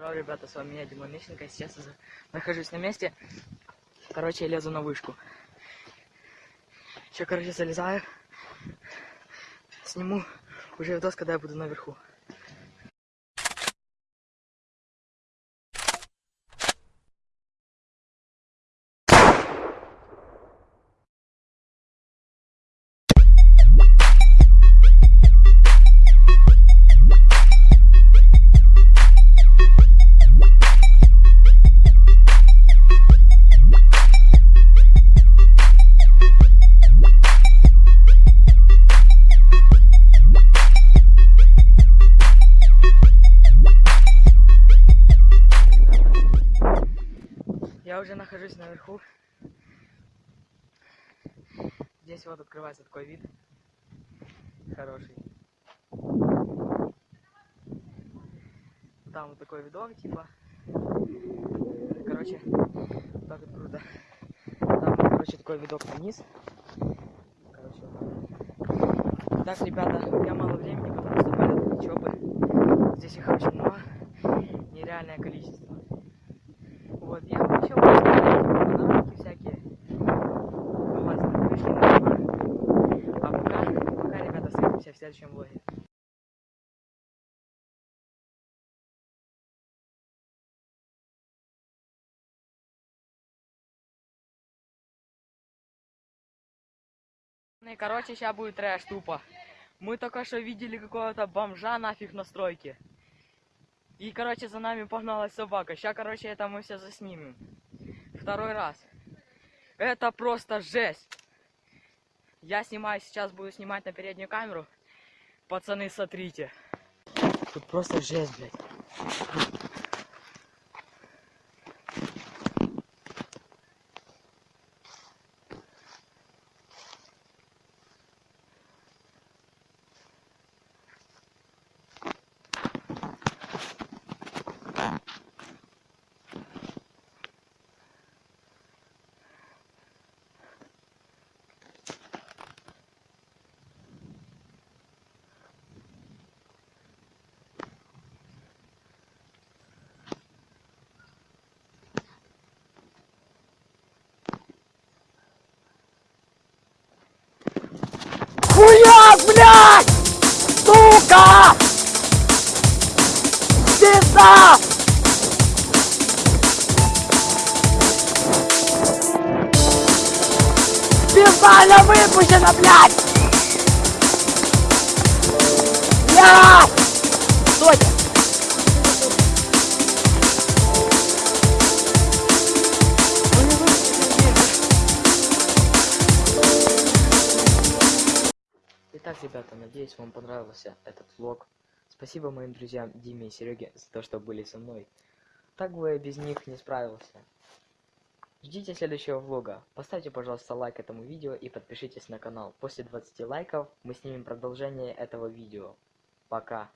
Здорово, ребята, с вами я, Димон Мищенко. Сейчас я нахожусь на месте. Короче, я лезу на вышку. Еще, короче, залезаю. Сниму уже видос, когда я буду наверху. Я уже нахожусь наверху. Здесь вот открывается такой вид. Хороший. Там вот такой видок, типа. Короче, вот так вот круто. Там, короче, такой видок вниз. Короче, вот так. Так, ребята, меня мало времени, потому что следующем влоге. Ну и короче, сейчас будет трэш тупо. Мы только что видели какого-то бомжа нафиг на стройке. И, короче, за нами погналась собака. Сейчас, короче, это мы все заснимем. Второй раз. Это просто жесть. Я снимаю, сейчас буду снимать на переднюю камеру. Пацаны, смотрите. Тут просто жесть, блядь. Хуя, блядь! Сука! Пизда! Специально выпущена, блядь! Блядь! Итак, ребята, надеюсь, вам понравился этот влог. Спасибо моим друзьям Диме и Сереге за то, что были со мной. Так бы я без них не справился. Ждите следующего влога. Поставьте, пожалуйста, лайк этому видео и подпишитесь на канал. После 20 лайков мы снимем продолжение этого видео. Пока.